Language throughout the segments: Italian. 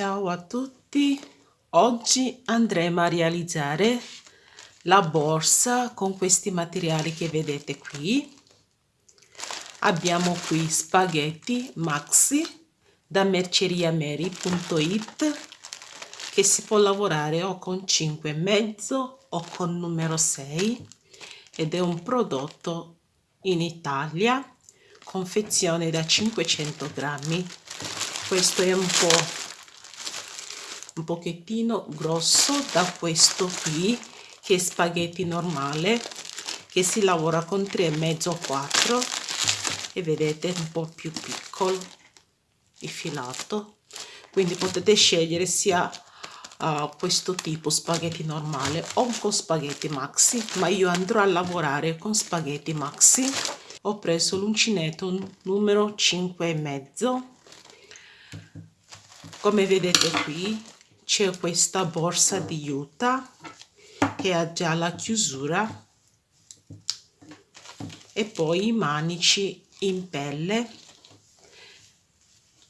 Ciao a tutti, oggi andremo a realizzare la borsa con questi materiali che vedete qui. Abbiamo qui spaghetti maxi da merceriameri.it che si può lavorare o con 5,5 o con numero 6 ed è un prodotto in Italia confezione da 500 grammi questo è un po' un pochettino grosso da questo qui che è spaghetti normale che si lavora con 3,5 4 e vedete un po' più piccolo il filato. Quindi potete scegliere sia uh, questo tipo spaghetti normale o con spaghetti maxi ma io andrò a lavorare con spaghetti maxi. Ho preso l'uncinetto numero 5 e mezzo. Come vedete qui c'è questa borsa di juta che ha già la chiusura e poi i manici in pelle.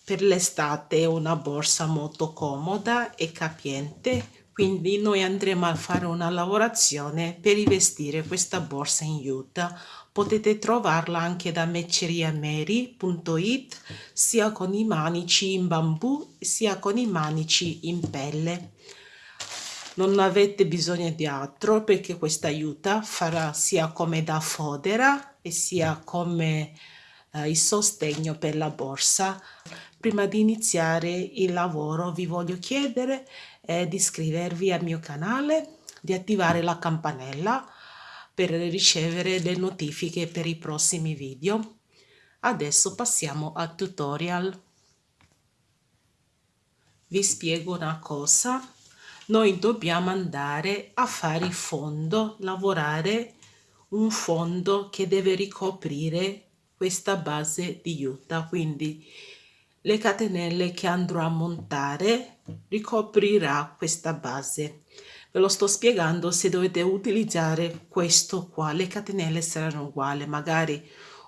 Per l'estate è una borsa molto comoda e capiente quindi noi andremo a fare una lavorazione per rivestire questa borsa in juta potete trovarla anche da mecceriameri.it sia con i manici in bambù sia con i manici in pelle. Non avete bisogno di altro perché questa aiuta farà sia come da fodera e sia come eh, il sostegno per la borsa. Prima di iniziare il lavoro vi voglio chiedere eh, di iscrivervi al mio canale di attivare la campanella per ricevere le notifiche per i prossimi video. Adesso passiamo al tutorial. Vi spiego una cosa. Noi dobbiamo andare a fare il fondo, lavorare un fondo che deve ricoprire questa base di juta. Quindi le catenelle che andrò a montare ricoprirà questa base ve lo sto spiegando se dovete utilizzare questo qua. Le catenelle saranno uguali magari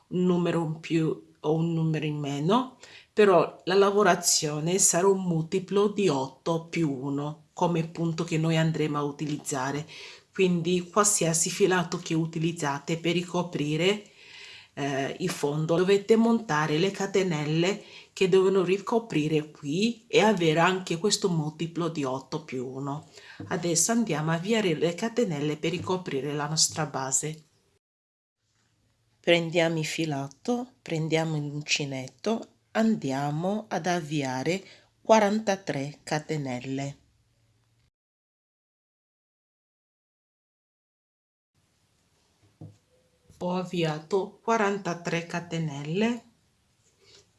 un numero in più o un numero in meno però la lavorazione sarà un multiplo di 8 più 1 come punto che noi andremo a utilizzare. Quindi qualsiasi filato che utilizzate per ricoprire eh, il fondo dovete montare le catenelle che devono ricoprire qui e avere anche questo multiplo di 8 più 1 adesso andiamo a avviare le catenelle per ricoprire la nostra base. Prendiamo il filato prendiamo l'uncinetto andiamo ad avviare 43 catenelle. Ho avviato 43 catenelle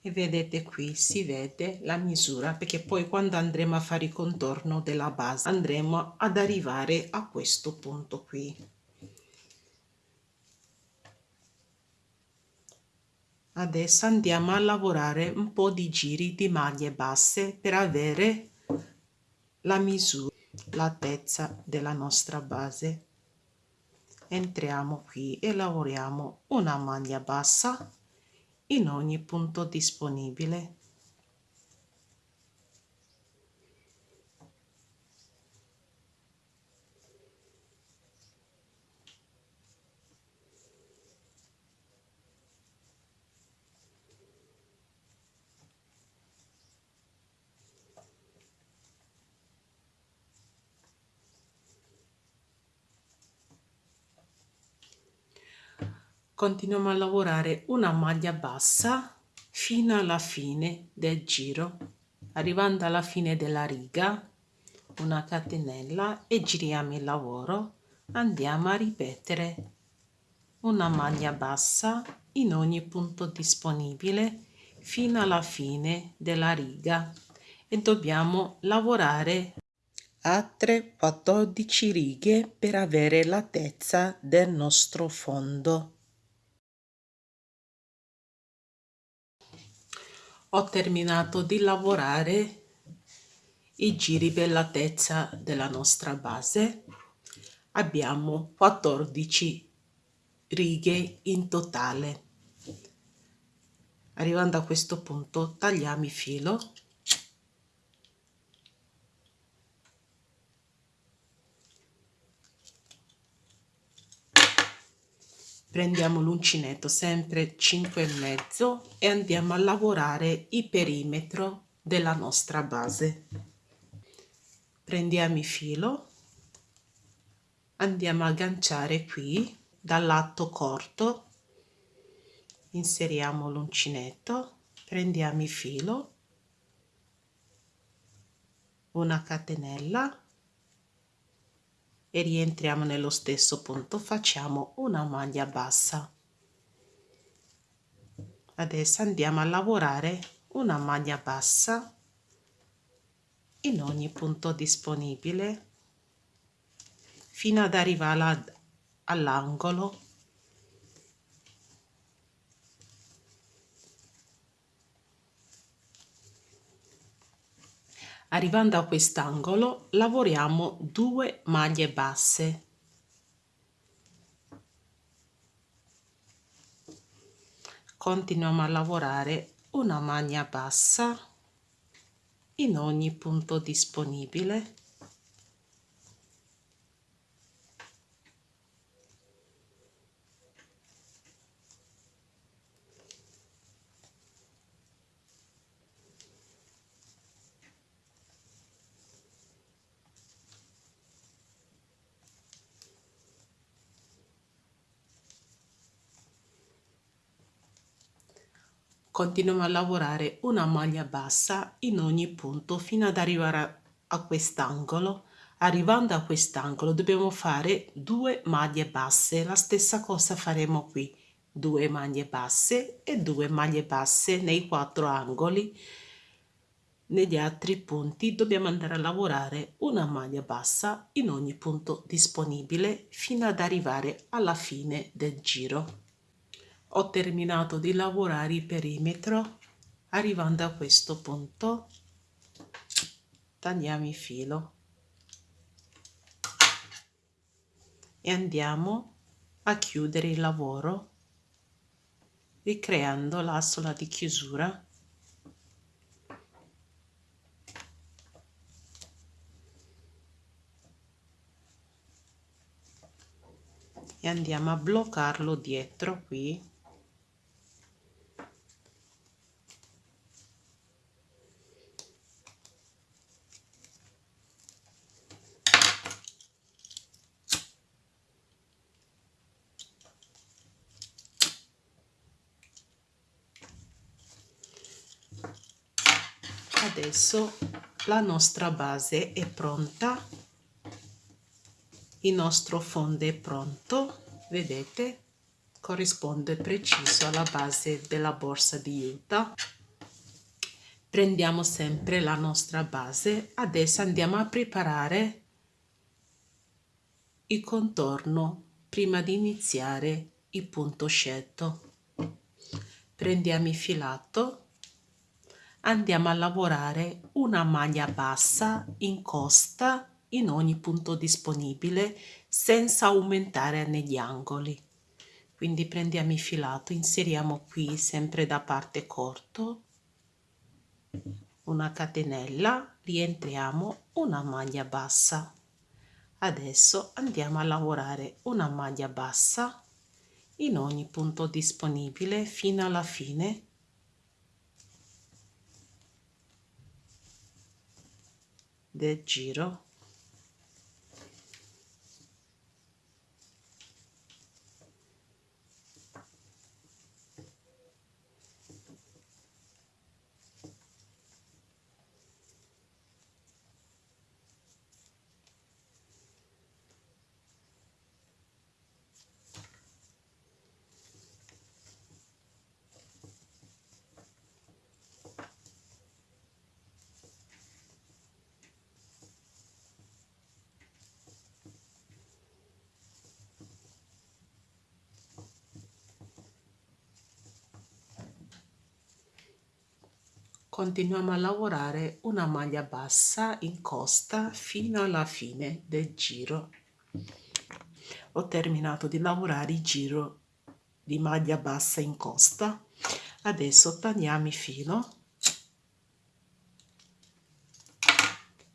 e vedete qui si vede la misura perché poi quando andremo a fare il contorno della base andremo ad arrivare a questo punto qui. Adesso andiamo a lavorare un po di giri di maglie basse per avere la misura l'altezza della nostra base. Entriamo qui e lavoriamo una maglia bassa in ogni punto disponibile continuiamo a lavorare una maglia bassa fino alla fine del giro arrivando alla fine della riga una catenella e giriamo il lavoro. Andiamo a ripetere una maglia bassa in ogni punto disponibile fino alla fine della riga. E dobbiamo lavorare altre 14 righe per avere l'altezza del nostro fondo ho terminato di lavorare i giri per l'altezza della nostra base. Abbiamo 14 righe in totale. Arrivando a questo punto tagliamo il filo prendiamo l'uncinetto sempre 5 e mezzo e andiamo a lavorare il perimetro della nostra base. Prendiamo il filo andiamo a agganciare qui dal lato corto inseriamo l'uncinetto prendiamo il filo una catenella e rientriamo nello stesso punto. Facciamo una maglia bassa. Adesso andiamo a lavorare una maglia bassa in ogni punto disponibile fino ad arrivare all'angolo arrivando a quest'angolo lavoriamo due maglie basse. Continuiamo a lavorare una maglia bassa in ogni punto disponibile continuiamo a lavorare una maglia bassa in ogni punto fino ad arrivare a quest'angolo. Arrivando a quest'angolo dobbiamo fare due maglie basse. La stessa cosa faremo qui due maglie basse e due maglie basse nei quattro angoli. Negli altri punti dobbiamo andare a lavorare una maglia bassa in ogni punto disponibile fino ad arrivare alla fine del giro ho terminato di lavorare il perimetro arrivando a questo punto tagliamo il filo. E andiamo a chiudere il lavoro ricreando l'asola di chiusura. E andiamo a bloccarlo dietro qui adesso la nostra base è pronta. Il nostro fondo è pronto. Vedete? Corrisponde preciso alla base della borsa di Utah. Prendiamo sempre la nostra base. Adesso andiamo a preparare il contorno prima di iniziare il punto scelto. Prendiamo il filato andiamo a lavorare una maglia bassa in costa in ogni punto disponibile senza aumentare negli angoli. Quindi prendiamo il filato inseriamo qui sempre da parte corto una catenella rientriamo una maglia bassa. Adesso andiamo a lavorare una maglia bassa in ogni punto disponibile fino alla fine del giro continuiamo a lavorare una maglia bassa in costa fino alla fine del giro. Ho terminato di lavorare il giro di maglia bassa in costa. Adesso tagliamo il filo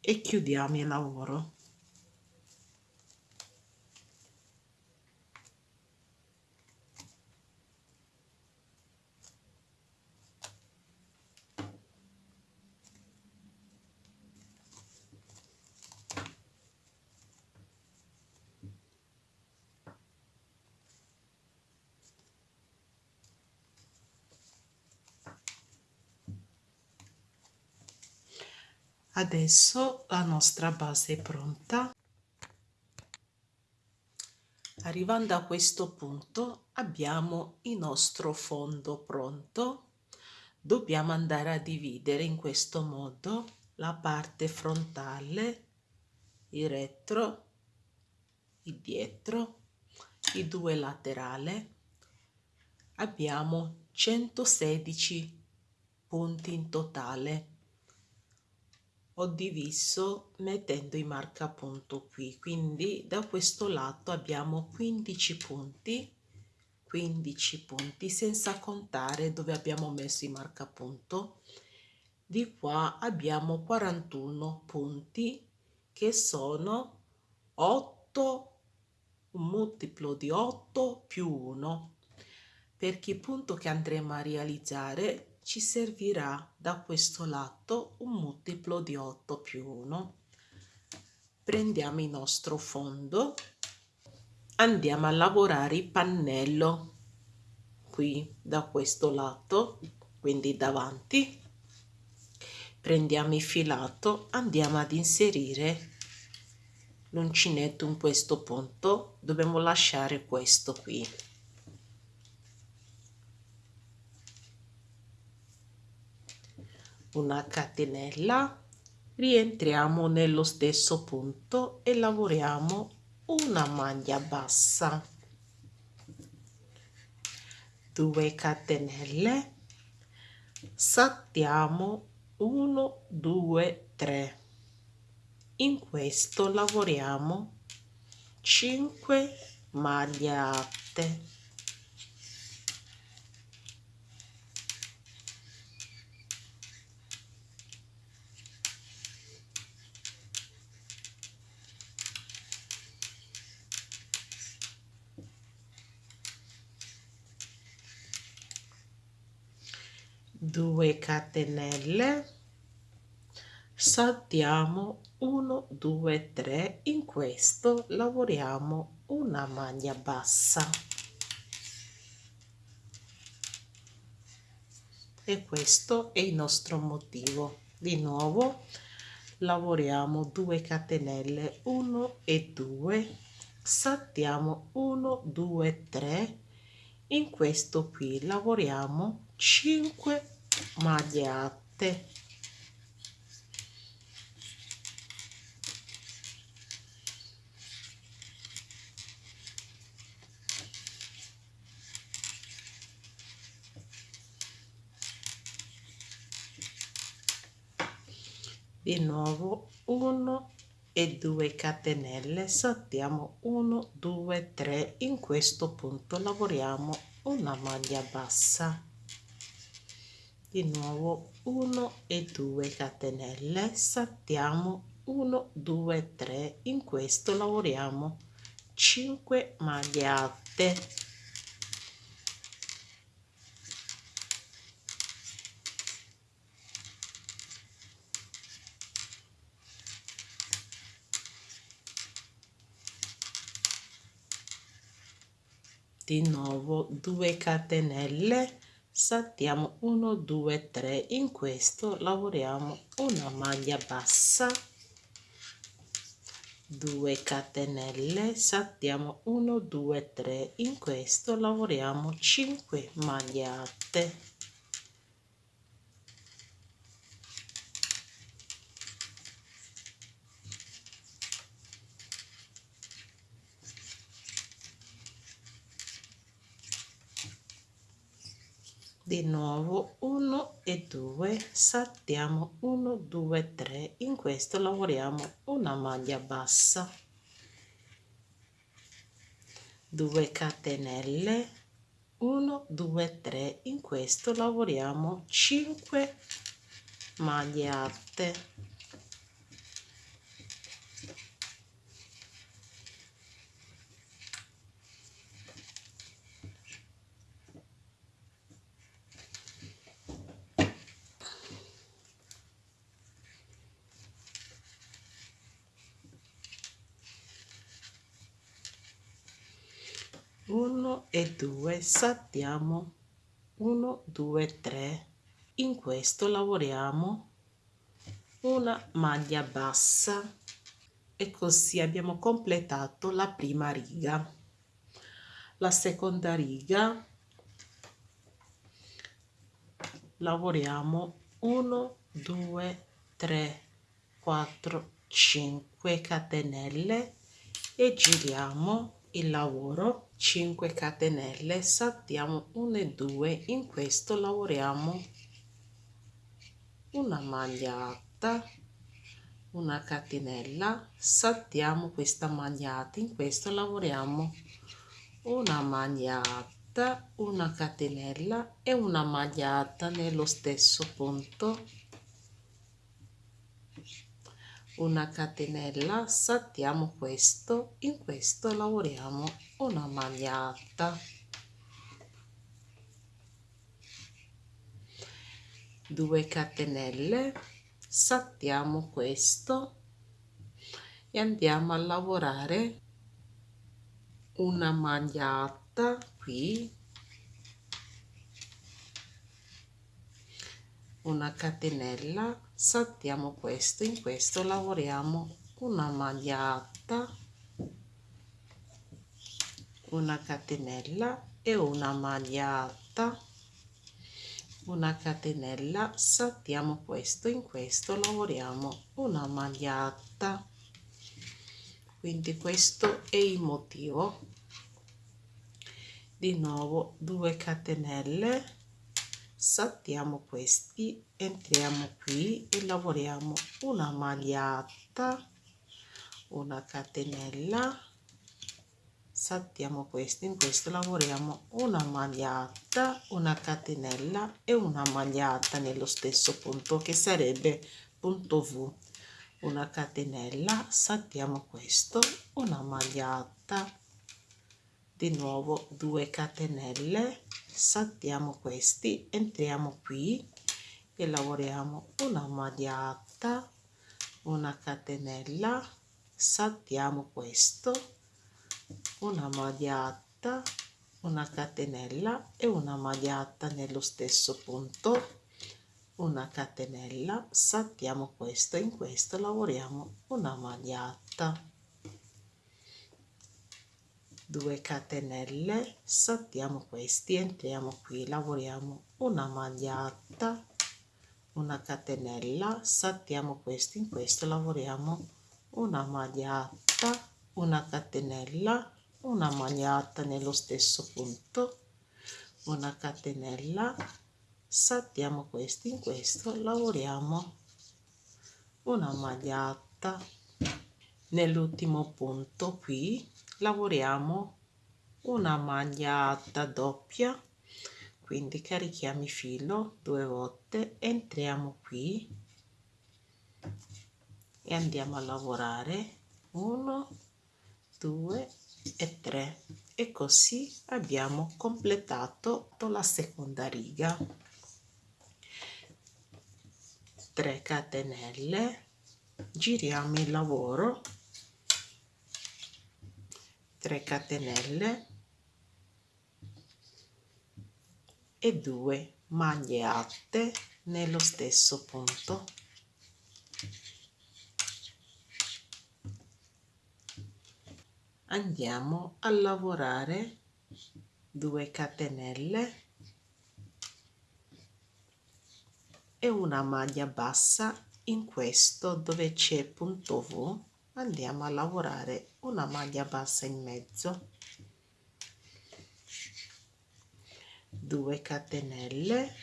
e chiudiamo il lavoro adesso la nostra base è pronta. Arrivando a questo punto abbiamo il nostro fondo pronto. Dobbiamo andare a dividere in questo modo la parte frontale il retro il dietro i due laterali abbiamo 116 punti in totale ho diviso mettendo i marcapunto qui. Quindi da questo lato abbiamo 15 punti 15 punti senza contare dove abbiamo messo i marcapunto di qua abbiamo 41 punti che sono 8 un multiplo di 8 più 1 perché il punto che andremo a realizzare ci servirà da questo lato un multiplo di 8 più 1 prendiamo il nostro fondo andiamo a lavorare il pannello qui da questo lato quindi davanti. Prendiamo il filato andiamo ad inserire l'uncinetto in questo punto. Dobbiamo lasciare questo qui una catenella rientriamo nello stesso punto e lavoriamo una maglia bassa. 2 catenelle saltiamo 1 2 3 in questo lavoriamo 5 maglie alte due catenelle. Saltiamo 1 2 3 in questo lavoriamo una maglia bassa. E questo è il nostro motivo. Di nuovo lavoriamo 2 catenelle 1 e 2 saltiamo 1 2 3 in questo qui lavoriamo 5 magliate di nuovo 1 e 2 catenelle. Saltiamo 1 2 3 in questo punto lavoriamo una maglia bassa di nuovo 1 e 2 catenelle. Saltiamo 1 2 3 in questo lavoriamo 5 maglie alte. Di nuovo 2 catenelle saltiamo 1 2 3 in questo lavoriamo una maglia bassa 2 catenelle. Saltiamo 1 2 3 in questo lavoriamo 5 maglie alte di nuovo 1 e 2 saltiamo 1 2 3 in questo lavoriamo una maglia bassa. 2 catenelle 1 2 3 in questo lavoriamo 5 maglie alte 1 e 2 saltiamo. 1 2 3 in questo lavoriamo. Una maglia bassa. E così abbiamo completato la prima riga. La seconda riga. Lavoriamo. 1 2 3 4 5 catenelle. E giriamo il lavoro 5 catenelle saltiamo 1 e 2 in questo lavoriamo una magliata una catenella saltiamo questa magliata in questo lavoriamo una magliata una catenella e una magliata nello stesso punto una catenella saltiamo questo in questo lavoriamo una magliata. Due catenelle saltiamo questo e andiamo a lavorare una magliata qui. Una catenella saltiamo questo in questo lavoriamo una magliata una catenella e una magliata. Una catenella saltiamo questo in questo lavoriamo una magliata. Quindi questo è il motivo. Di nuovo 2 catenelle. Saltiamo questi entriamo qui e lavoriamo una magliata una catenella. Saltiamo questo in questo lavoriamo una magliata una catenella e una magliata nello stesso punto che sarebbe punto v. Una catenella saltiamo questo una magliata di nuovo 2 catenelle saltiamo questi entriamo qui e lavoriamo. Una magliata una catenella saltiamo questo una magliata una catenella e una magliata nello stesso punto. Una catenella saltiamo questo in questo lavoriamo una magliata 2 catenelle saltiamo questi entriamo qui lavoriamo una magliata una catenella saltiamo questo in questo lavoriamo una magliata una catenella una magliata nello stesso punto una catenella saltiamo questo in questo lavoriamo una magliata. Nell'ultimo punto qui lavoriamo una magliata doppia quindi carichiamo il filo due volte entriamo qui e andiamo a lavorare. 1 2 e 3 e così abbiamo completato la seconda riga. 3 catenelle. Giriamo il lavoro. 3 catenelle e 2 maglie alte nello stesso punto. Andiamo a lavorare 2 catenelle e una maglia bassa. In questo dove c'è punto V andiamo a lavorare una maglia bassa in mezzo 2 catenelle.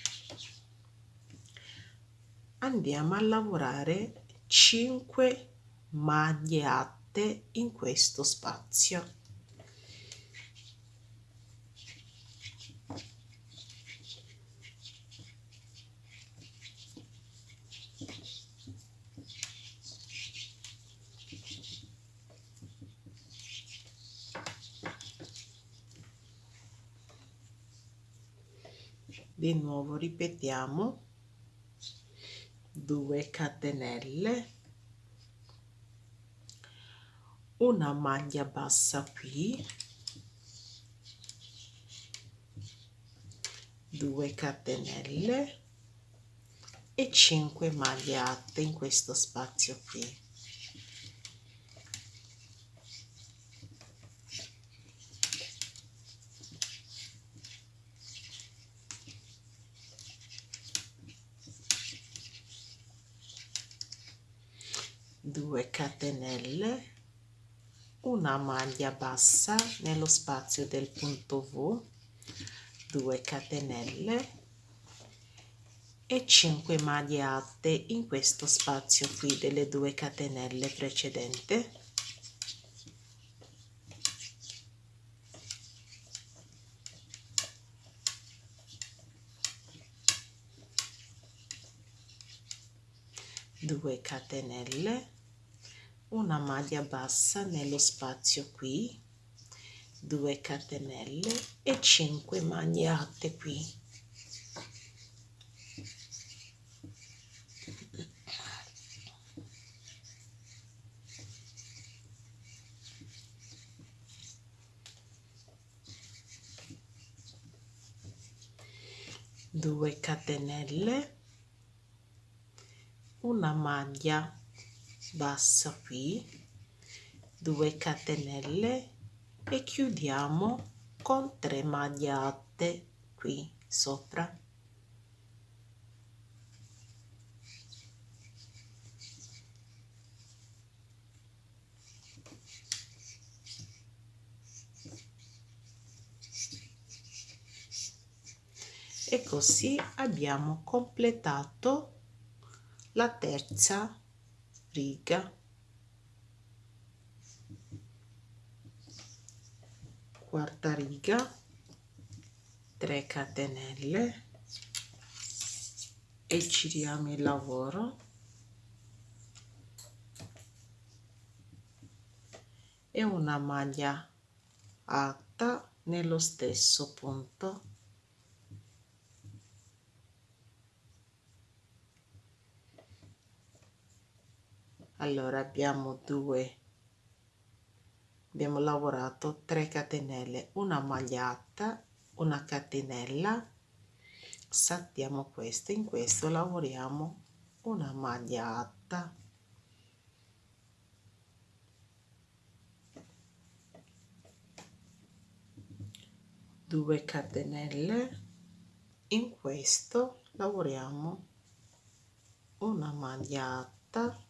Andiamo a lavorare 5 maglie alte in questo spazio di nuovo ripetiamo. 2 catenelle. Una maglia bassa qui. 2 catenelle. E 5 maglie alte in questo spazio qui due catenelle una maglia bassa nello spazio del punto V 2 catenelle e 5 maglie alte in questo spazio qui delle due catenelle precedente. Due catenelle una maglia bassa nello spazio qui 2 catenelle e 5 maglie alte qui. Due catenelle una maglia bassa qui. 2 catenelle e chiudiamo con 3 maglie alte qui sopra. E così abbiamo completato la terza riga. Quarta riga. 3 catenelle. E giriamo il lavoro. E una maglia alta nello stesso punto allora abbiamo due. Abbiamo lavorato 3 catenelle una magliata una catenella. Saltiamo questo in questo lavoriamo una magliata due catenelle. In questo lavoriamo una magliata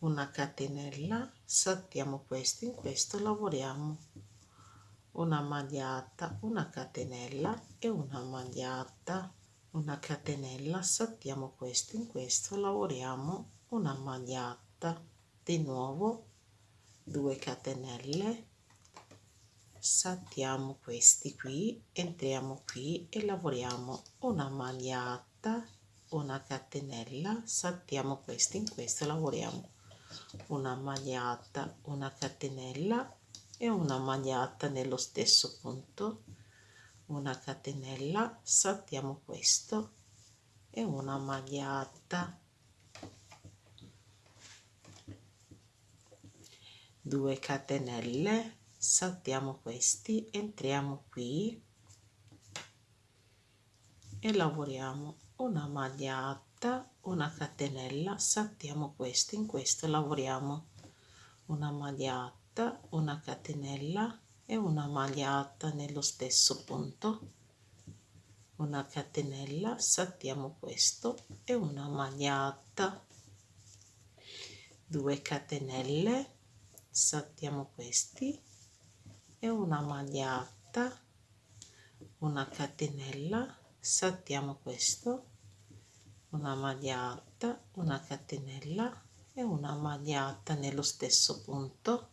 una catenella saltiamo questo in questo lavoriamo. Una magliata una catenella e una magliata. Una catenella saltiamo questo in questo lavoriamo. Una magliata di nuovo 2 catenelle. Saltiamo questi qui entriamo qui e lavoriamo. Una magliata una catenella saltiamo questo in questo lavoriamo una magliata una catenella e una magliata nello stesso punto. Una catenella saltiamo questo e una magliata. 2 catenelle saltiamo questi entriamo qui e lavoriamo. Una magliata una catenella saltiamo questo in questo lavoriamo una magliata una catenella e una magliata nello stesso punto. Una catenella saltiamo questo e una magliata 2 catenelle saltiamo questi e una magliata una catenella saltiamo questo una magliata una catenella e una magliata nello stesso punto.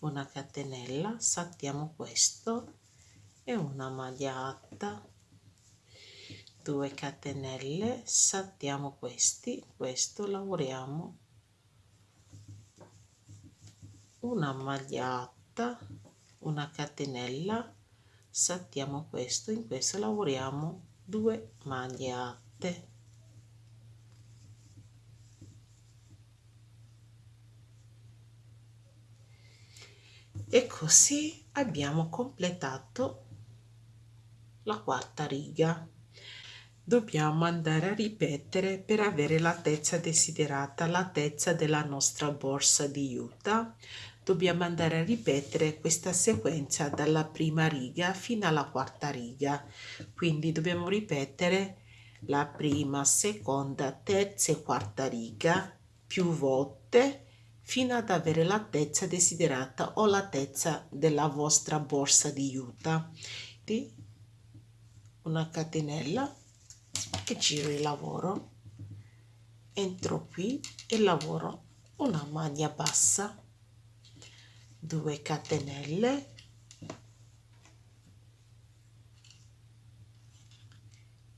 Una catenella saltiamo questo e una magliata. 2 catenelle saltiamo questi questo lavoriamo. Una magliata una catenella saltiamo questo in questo lavoriamo 2 maglie alte e così abbiamo completato la quarta riga. Dobbiamo andare a ripetere per avere l'altezza desiderata l'altezza della nostra borsa di juta dobbiamo andare a ripetere questa sequenza dalla prima riga fino alla quarta riga. Quindi dobbiamo ripetere la prima seconda terza e quarta riga più volte fino ad avere l'altezza desiderata o l'altezza della vostra borsa di juta. Di una catenella e giro il lavoro. Entro qui e lavoro una maglia bassa 2 catenelle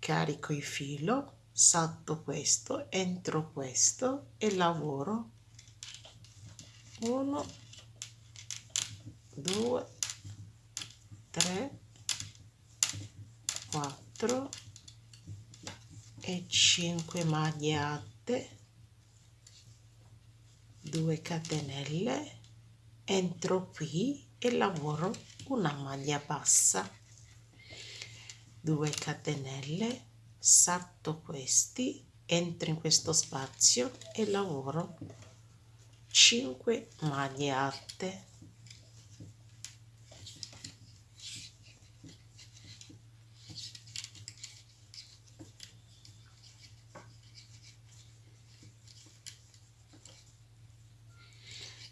carico il filo salto questo entro questo e lavoro 1 2 3 4 e 5 maglie alte 2 catenelle entro qui e lavoro una maglia bassa. 2 catenelle salto questi entro in questo spazio e lavoro 5 maglie alte.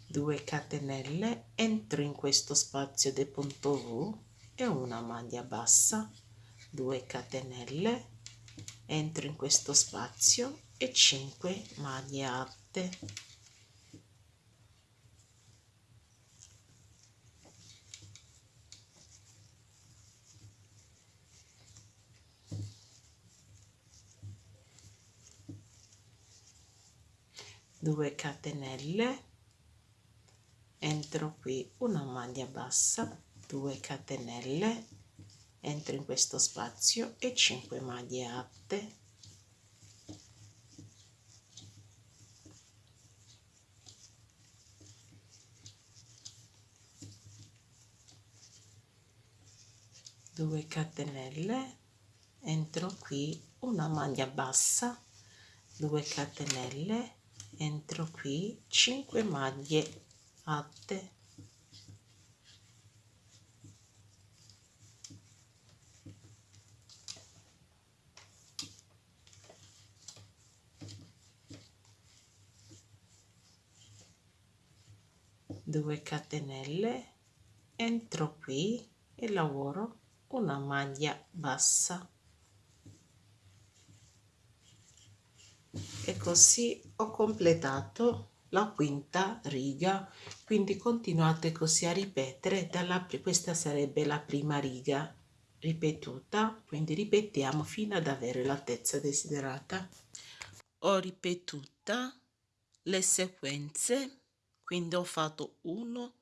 2 catenelle entro in questo spazio del punto V e una maglia bassa. 2 catenelle entro in questo spazio e 5 maglie alte due catenelle. Entro qui una maglia bassa 2 catenelle. Entro in questo spazio e 5 maglie alte. Due catenelle. Entro qui una maglia bassa 2 catenelle entro qui 5 maglie latte due catenelle. Entro qui e lavoro una maglia bassa e così ho completato la quinta riga. Quindi continuate così a ripetere dalla questa sarebbe la prima riga ripetuta. Quindi ripetiamo fino ad avere l'altezza desiderata. Ho ripetuta le sequenze. Quindi ho fatto 1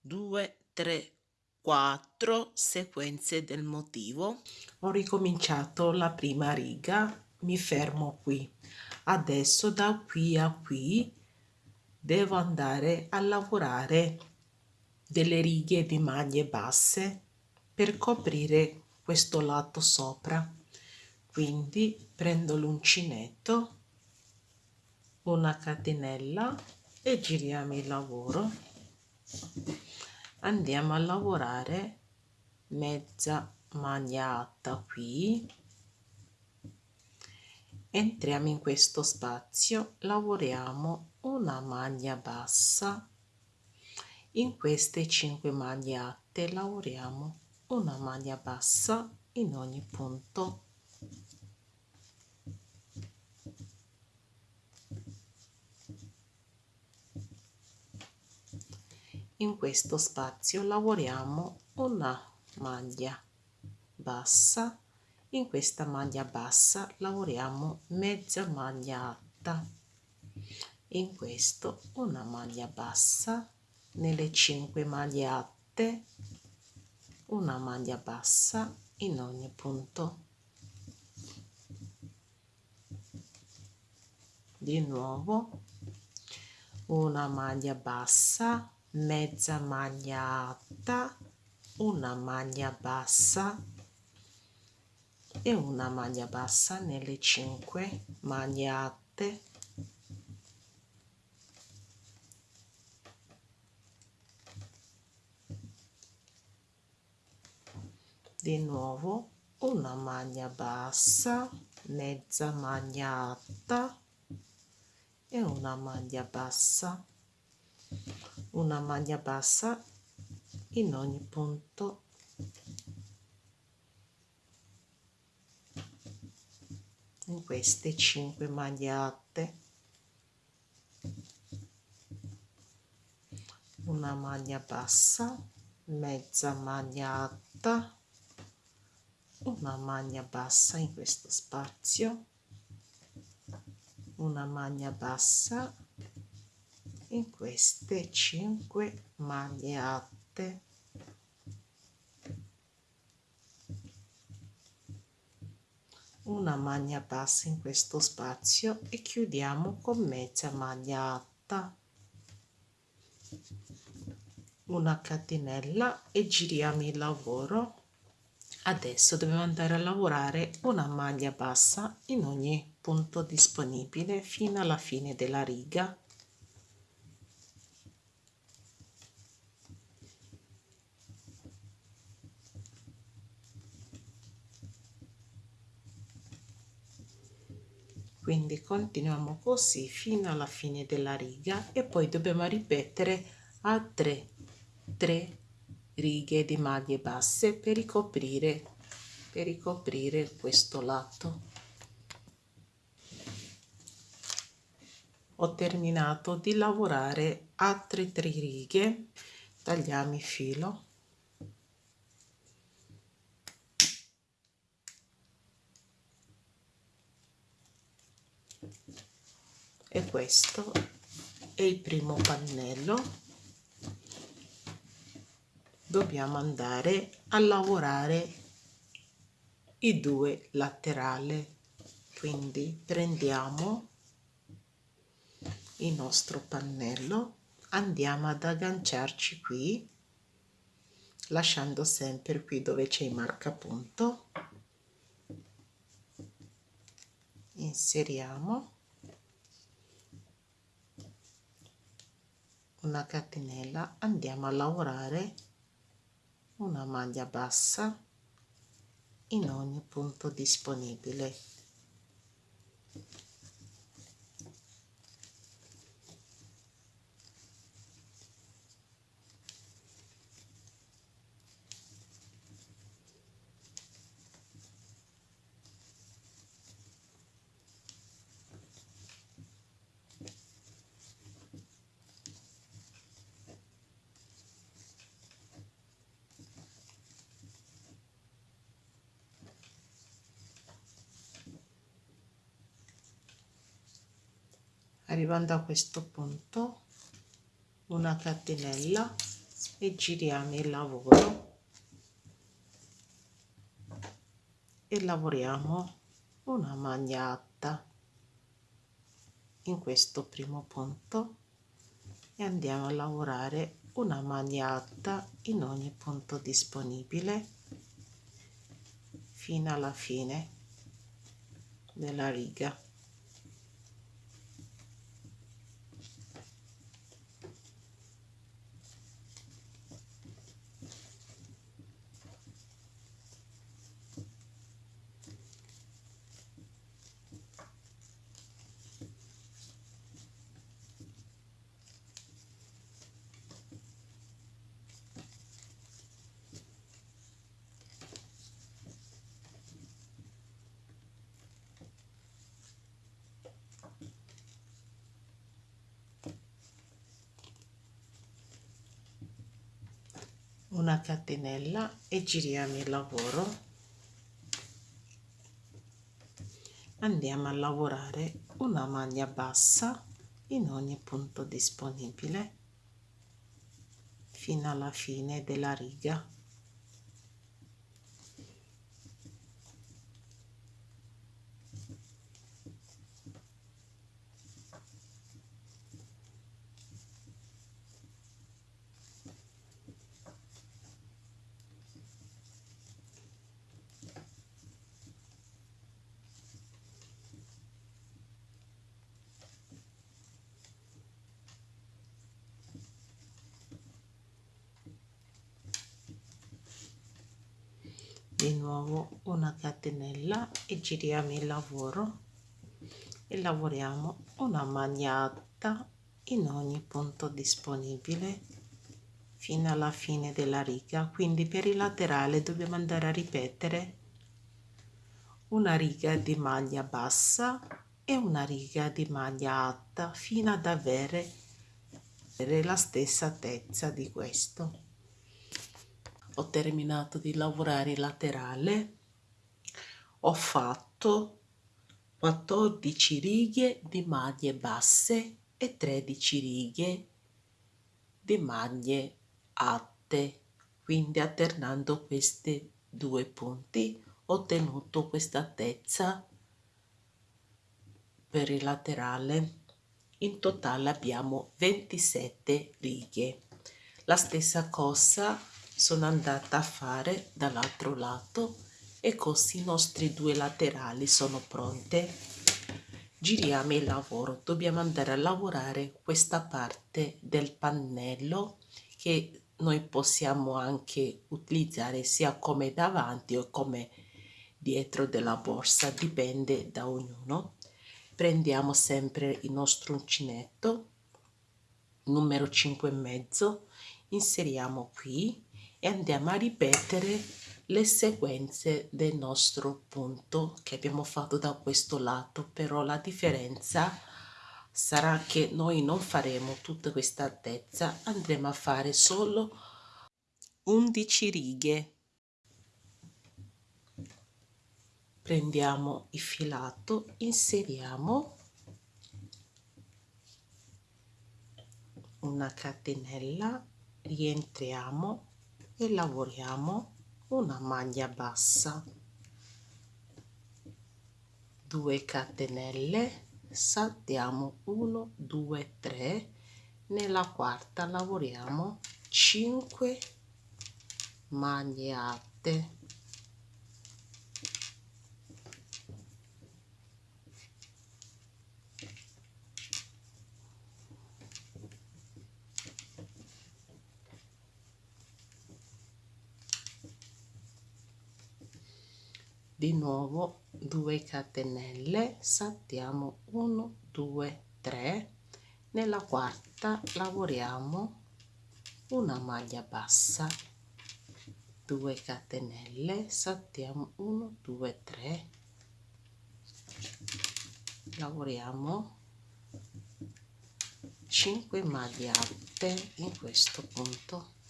2 3 4 sequenze del motivo. Ho ricominciato la prima riga mi fermo qui. Adesso da qui a qui devo andare a lavorare delle righe di maglie basse per coprire questo lato sopra. Quindi prendo l'uncinetto una catenella e giriamo il lavoro. Andiamo a lavorare mezza maglia alta qui entriamo in questo spazio lavoriamo una maglia bassa. In queste 5 maglie alte lavoriamo una maglia bassa in ogni punto. In questo spazio lavoriamo una maglia bassa in questa maglia bassa lavoriamo mezza maglia alta. In questo una maglia bassa nelle 5 maglie alte una maglia bassa in ogni punto. Di nuovo una maglia bassa mezza maglia alta una maglia bassa e una maglia bassa nelle 5 maglie alte di nuovo una maglia bassa mezza maglia alta e una maglia bassa. Una maglia bassa in ogni punto in queste 5 maglie alte una maglia bassa mezza maglia alta una maglia bassa in questo spazio una maglia bassa in queste 5 maglie alte una maglia bassa in questo spazio e chiudiamo con mezza maglia alta. Una catenella e giriamo il lavoro. Adesso dobbiamo andare a lavorare una maglia bassa in ogni punto disponibile fino alla fine della riga quindi continuiamo così fino alla fine della riga e poi dobbiamo ripetere a 3 3 righe di maglie basse per ricoprire per ricoprire questo lato. Ho terminato di lavorare altre tre righe. Tagliamo il filo e questo è il primo pannello. Dobbiamo andare a lavorare i due laterali. Quindi prendiamo il nostro pannello andiamo ad agganciarci qui lasciando sempre qui dove c'è il marcapunto. Inseriamo una catenella andiamo a lavorare una maglia bassa in ogni punto disponibile arrivando a questo punto una catenella e giriamo il lavoro. E lavoriamo una maglia in questo primo punto e andiamo a lavorare una maglia in ogni punto disponibile fino alla fine della riga una catenella e giriamo il lavoro. Andiamo a lavorare una maglia bassa in ogni punto disponibile fino alla fine della riga di nuovo una catenella e giriamo il lavoro e lavoriamo una magnata in ogni punto disponibile fino alla fine della riga. Quindi per il laterale dobbiamo andare a ripetere una riga di maglia bassa e una riga di maglia alta fino ad avere la stessa altezza di questo. Ho terminato di lavorare il laterale ho fatto 14 righe di maglie basse e 13 righe di maglie alte. Quindi alternando questi due punti ho ottenuto questa altezza per il laterale. In totale abbiamo 27 righe. La stessa cosa sono andata a fare dall'altro lato e così i nostri due laterali sono pronte. Giriamo il lavoro. Dobbiamo andare a lavorare questa parte del pannello che noi possiamo anche utilizzare sia come davanti o come dietro della borsa dipende da ognuno. Prendiamo sempre il nostro uncinetto numero 5 e mezzo inseriamo qui e andiamo a ripetere le sequenze del nostro punto che abbiamo fatto da questo lato però la differenza sarà che noi non faremo tutta questa altezza andremo a fare solo 11 righe. Prendiamo il filato inseriamo una catenella rientriamo e lavoriamo una maglia bassa 2 catenelle saltiamo 1 2 3 nella quarta lavoriamo 5 maglie alte di nuovo 2 catenelle saltiamo 1 2 3 nella quarta lavoriamo una maglia bassa. 2 catenelle saltiamo 1 2 3 lavoriamo 5 maglie alte in questo punto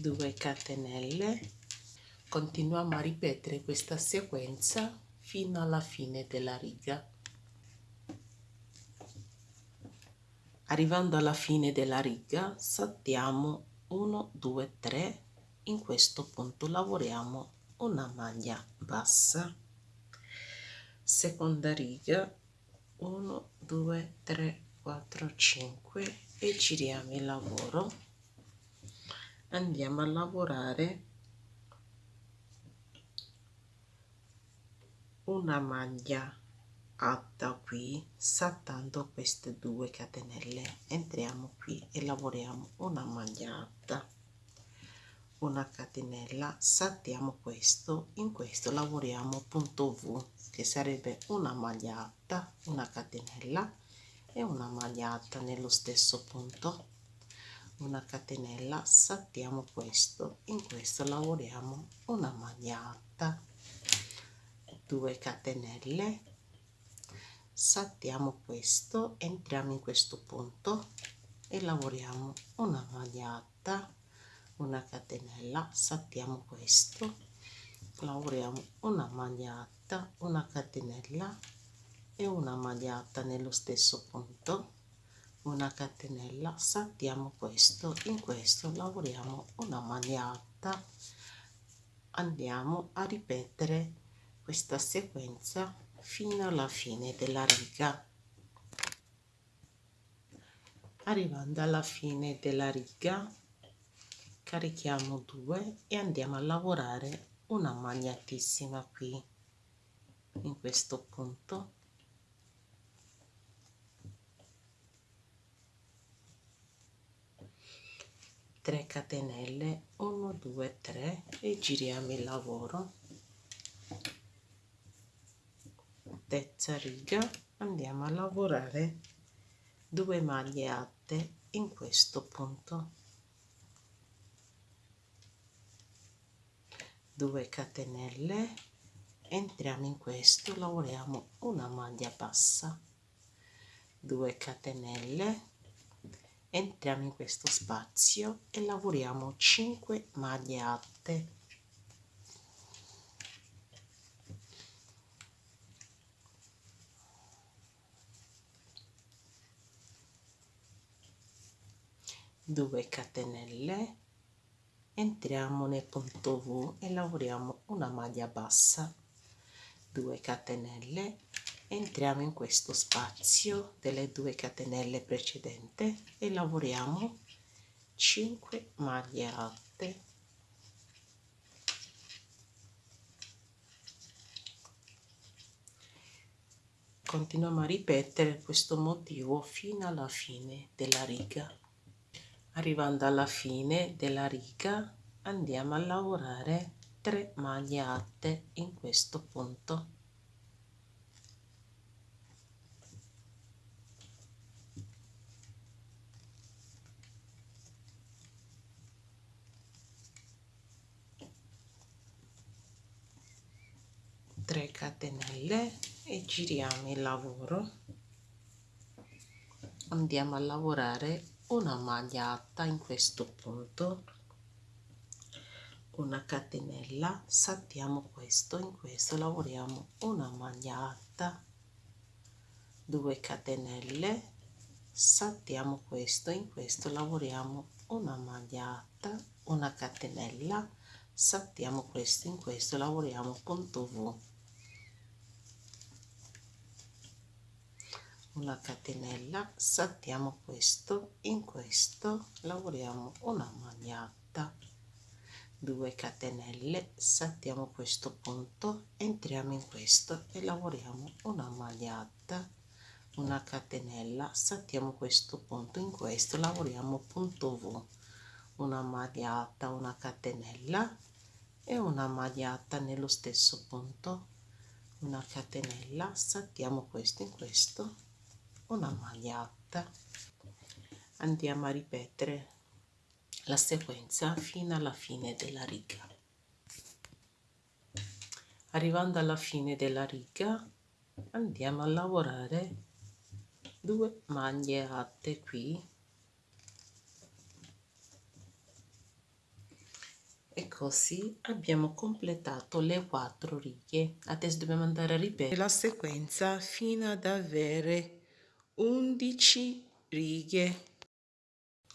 2 catenelle. Continuiamo a ripetere questa sequenza fino alla fine della riga. Arrivando alla fine della riga saltiamo 1 2 3 in questo punto lavoriamo una maglia bassa. Seconda riga 1 2 3 4 5 e giriamo il lavoro andiamo a lavorare una maglia alta qui saltando queste due catenelle. Entriamo qui e lavoriamo una maglia alta. Una catenella saltiamo questo. In questo lavoriamo punto v che sarebbe una maglia alta una catenella e una maglia alta nello stesso punto una catenella saltiamo questo. In questo lavoriamo una maglia alta 2 catenelle. Saltiamo questo entriamo in questo punto e lavoriamo una maglia una catenella. Saltiamo questo lavoriamo una maglia una catenella e una maglia nello stesso punto una catenella saltiamo questo in questo lavoriamo una maglia alta andiamo a ripetere questa sequenza fino alla fine della riga. Arrivando alla fine della riga carichiamo 2 e andiamo a lavorare una magnatissima qui in questo punto 3 catenelle 1 2 3 e giriamo il lavoro. Terza riga andiamo a lavorare 2 maglie alte in questo punto. 2 catenelle entriamo in questo lavoriamo una maglia bassa. 2 catenelle entriamo in questo spazio e lavoriamo 5 maglie alte due catenelle. Entriamo nel punto V e lavoriamo una maglia bassa. 2 catenelle entriamo in questo spazio delle 2 catenelle precedente e lavoriamo 5 maglie alte. Continuiamo a ripetere questo motivo fino alla fine della riga. Arrivando alla fine della riga andiamo a lavorare 3 maglie alte in questo punto tre catenelle e giriamo il lavoro. Andiamo a lavorare una maglia alta in questo punto. Una catenella saltiamo questo in questo lavoriamo una maglia alta 2 catenelle saltiamo questo in questo lavoriamo una maglia alta una catenella saltiamo questo in questo lavoriamo punto V una catenella saltiamo questo in questo lavoriamo una magliata 2 catenelle saltiamo questo punto entriamo in questo e lavoriamo una magliata una catenella saltiamo questo punto in questo lavoriamo punto V una magliata una catenella e una magliata nello stesso punto una catenella saltiamo questo in questo una magliata andiamo a ripetere la sequenza fino alla fine della riga. Arrivando alla fine della riga andiamo a lavorare due maglie alte qui. E così abbiamo completato le quattro righe. Adesso dobbiamo andare a ripetere la sequenza fino ad avere 11 righe.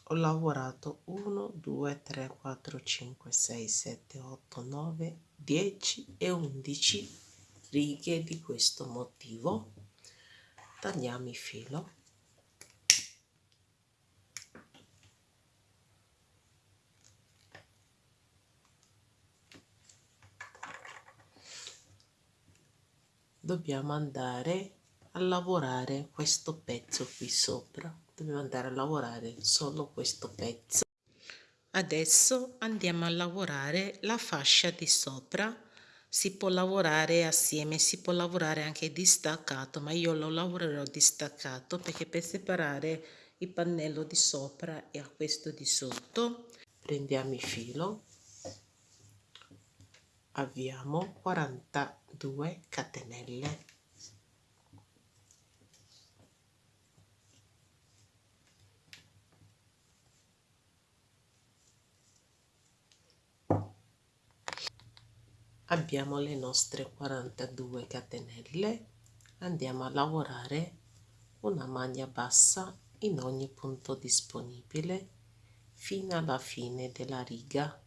Ho lavorato 1 2 3 4 5 6 7 8 9 10 e 11 righe di questo motivo. Tagliamo il filo. Dobbiamo andare a lavorare questo pezzo qui sopra. Dobbiamo andare a lavorare solo questo pezzo. Adesso andiamo a lavorare la fascia di sopra. Si può lavorare assieme si può lavorare anche distaccato ma io lo lavorerò distaccato perché per separare il pannello di sopra e a questo di sotto prendiamo il filo. Avviamo 42 catenelle abbiamo le nostre 42 catenelle. Andiamo a lavorare una maglia bassa in ogni punto disponibile fino alla fine della riga.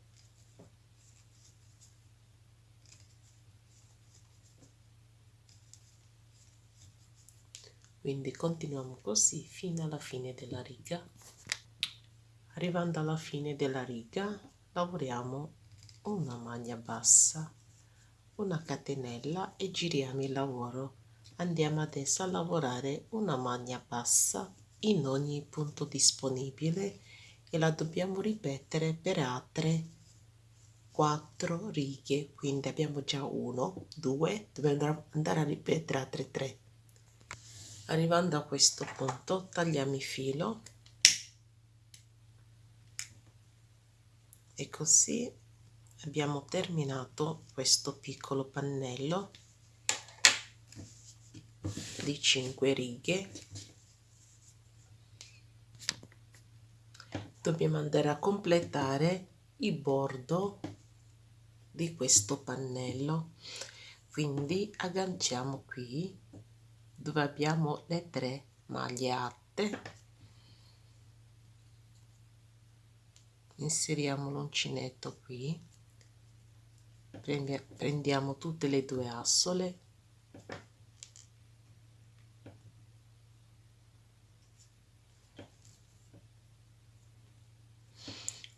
Quindi continuiamo così fino alla fine della riga. Arrivando alla fine della riga lavoriamo una maglia bassa una catenella e giriamo il lavoro. Andiamo adesso a lavorare una maglia bassa in ogni punto disponibile e la dobbiamo ripetere per altre 4 righe quindi abbiamo già 1 2 dobbiamo andare a ripetere altre 3 arrivando a questo punto tagliamo il filo. E così abbiamo terminato questo piccolo pannello di 5 righe. Dobbiamo andare a completare il bordo di questo pannello. Quindi agganciamo qui dove abbiamo le tre maglie alte inseriamo l'uncinetto qui prendiamo tutte le due assole.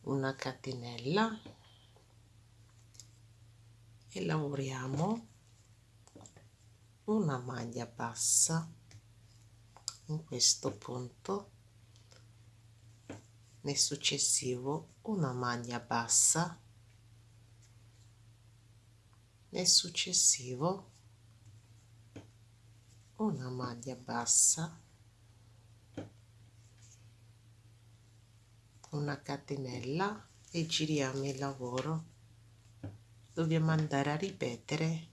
Una catenella e lavoriamo una maglia bassa in questo punto. Nel successivo una maglia bassa nel successivo una maglia bassa una catenella e giriamo il lavoro. Dobbiamo andare a ripetere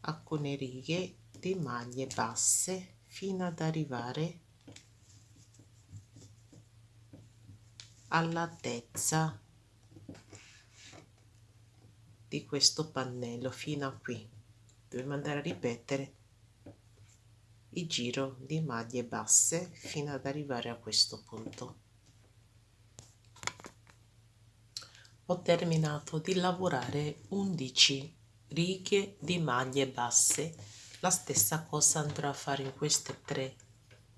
alcune righe di maglie basse fino ad arrivare all'altezza di questo pannello fino a qui. Dobbiamo andare a ripetere il giro di maglie basse fino ad arrivare a questo punto. Ho terminato di lavorare 11 righe di maglie basse. La stessa cosa andrò a fare in queste tre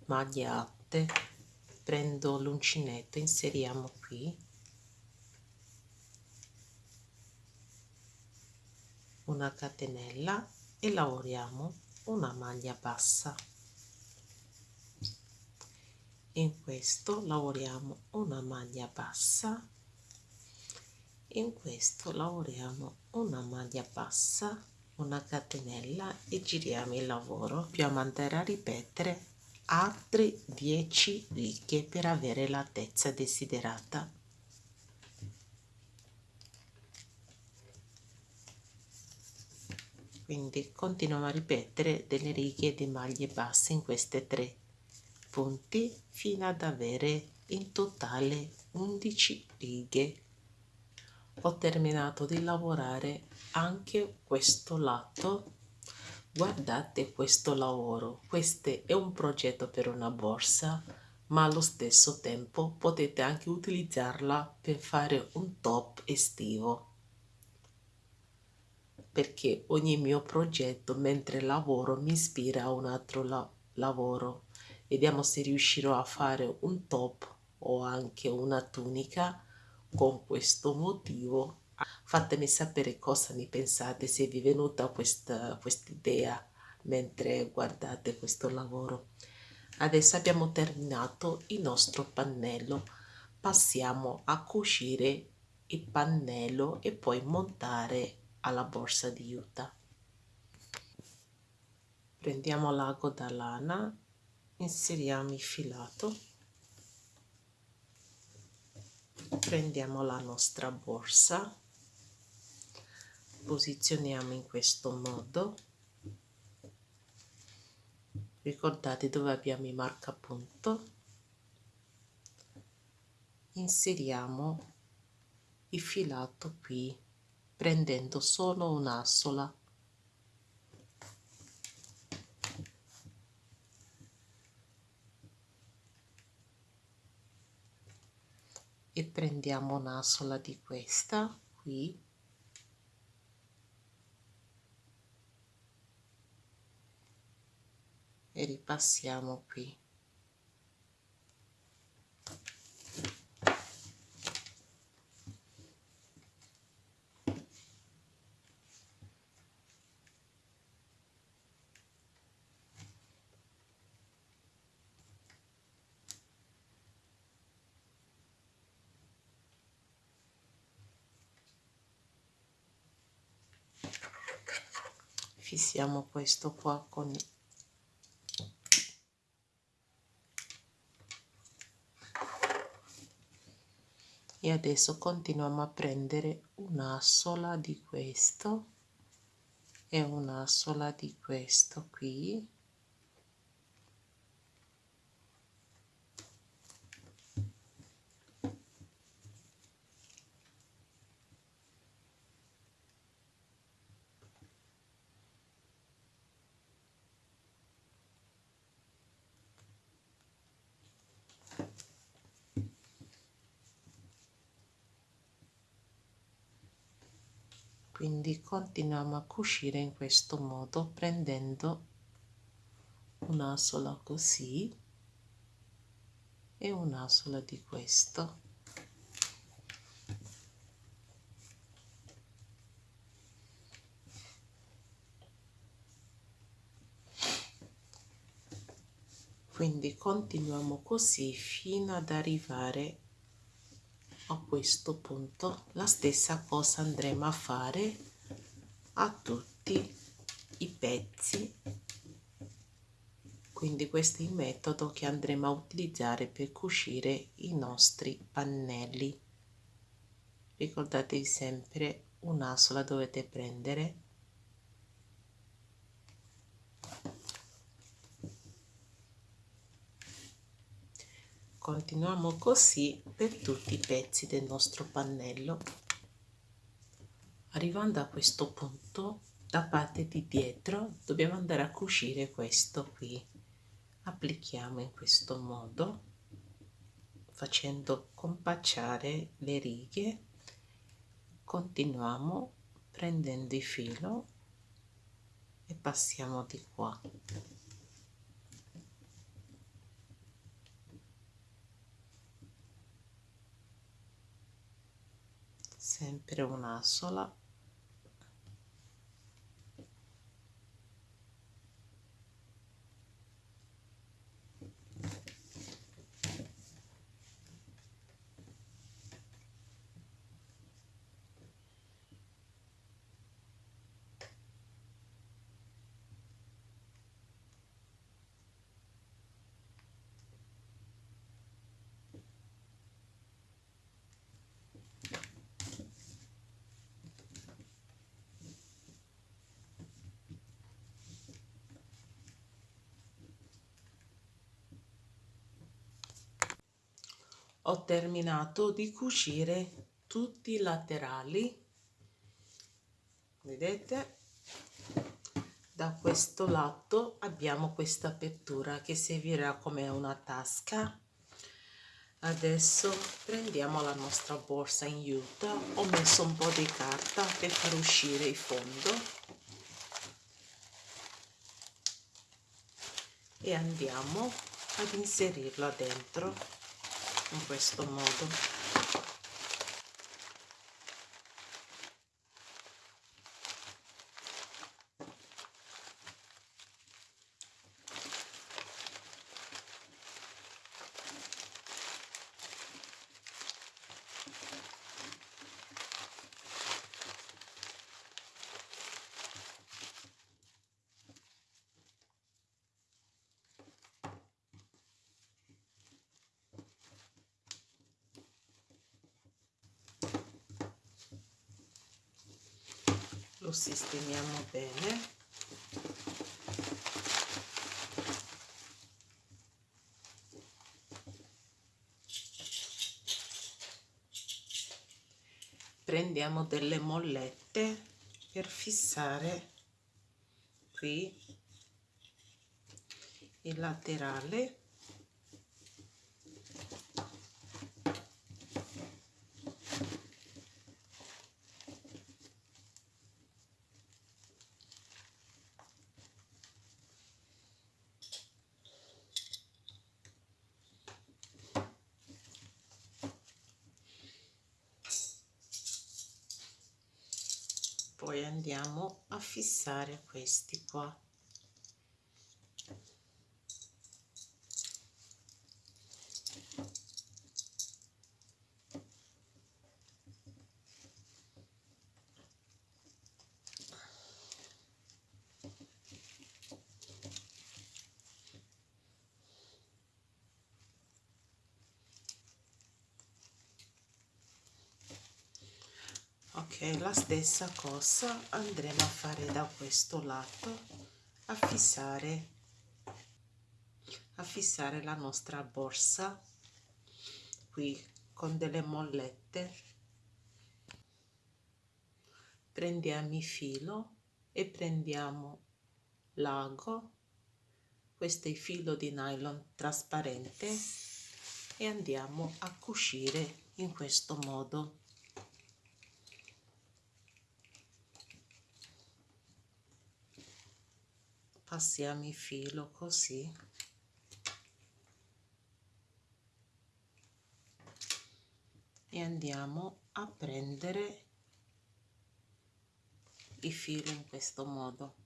maglie alte prendo l'uncinetto inseriamo qui una catenella e lavoriamo una maglia bassa. In questo lavoriamo una maglia bassa. In questo lavoriamo una maglia bassa una catenella e giriamo il lavoro. Dobbiamo andare a ripetere altre 10 righe per avere l'altezza desiderata quindi continuiamo a ripetere delle righe di maglie basse in queste tre punti fino ad avere in totale 11 righe. Ho terminato di lavorare anche questo lato. Guardate questo lavoro. Questo è un progetto per una borsa ma allo stesso tempo potete anche utilizzarla per fare un top estivo perché ogni mio progetto mentre lavoro mi ispira a un altro la lavoro. Vediamo se riuscirò a fare un top o anche una tunica con questo motivo. Fatemi sapere cosa ne pensate se vi è venuta questa idea mentre guardate questo lavoro. Adesso abbiamo terminato il nostro pannello. Passiamo a cucire il pannello e poi montare alla borsa di juta prendiamo l'ago da lana inseriamo il filato prendiamo la nostra borsa posizioniamo in questo modo. Ricordate dove abbiamo i marcapunto inseriamo il filato qui prendendo solo un'assola. E prendiamo una sola di questa qui. E ripassiamo qui fissiamo questo qua con e adesso continuiamo a prendere una sola di questo e una sola di questo qui quindi continuiamo a cucire in questo modo prendendo una sola così e una sola di questo. Quindi continuiamo così fino ad arrivare a questo punto. La stessa cosa andremo a fare a tutti i pezzi. Quindi questo è il metodo che andremo a utilizzare per cucire i nostri pannelli. Ricordatevi sempre una sola dovete prendere. Continuiamo così per tutti i pezzi del nostro pannello arrivando a questo punto da parte di dietro dobbiamo andare a cucire questo qui. Applichiamo in questo modo facendo compacciare le righe. Continuiamo prendendo il filo e passiamo di qua. Sempre una sola ho terminato di cucire tutti i laterali vedete? Da questo lato abbiamo questa apertura che servirà come una tasca. Adesso prendiamo la nostra borsa in juta. Ho messo un po' di carta per far uscire il fondo. E andiamo ad inserirla dentro in questo modo sistemiamo bene. Prendiamo delle mollette per fissare qui il laterale poi andiamo a fissare questi qua la stessa cosa andremo a fare da questo lato a fissare a fissare la nostra borsa qui con delle mollette. Prendiamo il filo e prendiamo l'ago questo è il filo di nylon trasparente e andiamo a cucire in questo modo passiamo il filo così. E andiamo a prendere il filo in questo modo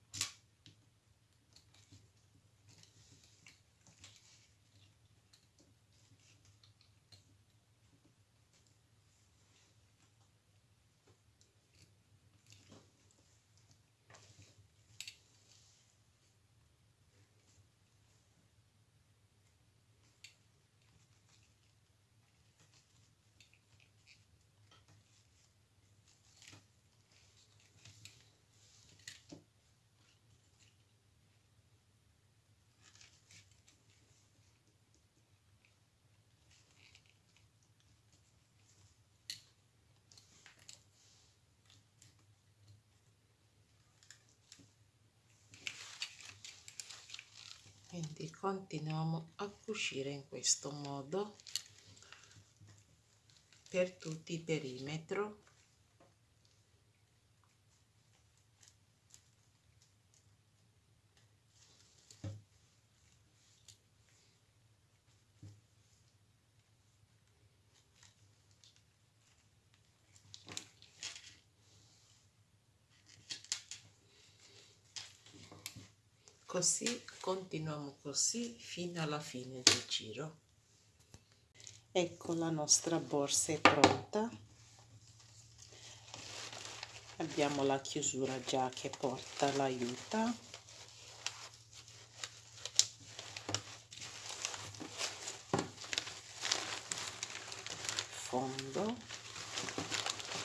quindi continuiamo a cucire in questo modo per tutto il perimetro così continuiamo così fino alla fine del giro. Ecco la nostra borsa è pronta. Abbiamo la chiusura già che porta l'aiuta. Fondo.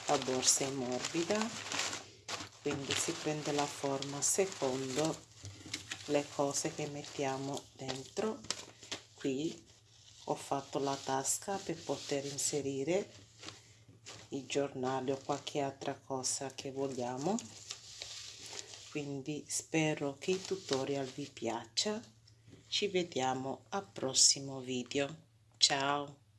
La borsa è morbida quindi si prende la forma secondo le cose che mettiamo dentro. Qui ho fatto la tasca per poter inserire i giornali o qualche altra cosa che vogliamo. Quindi spero che il tutorial vi piaccia. Ci vediamo al prossimo video. Ciao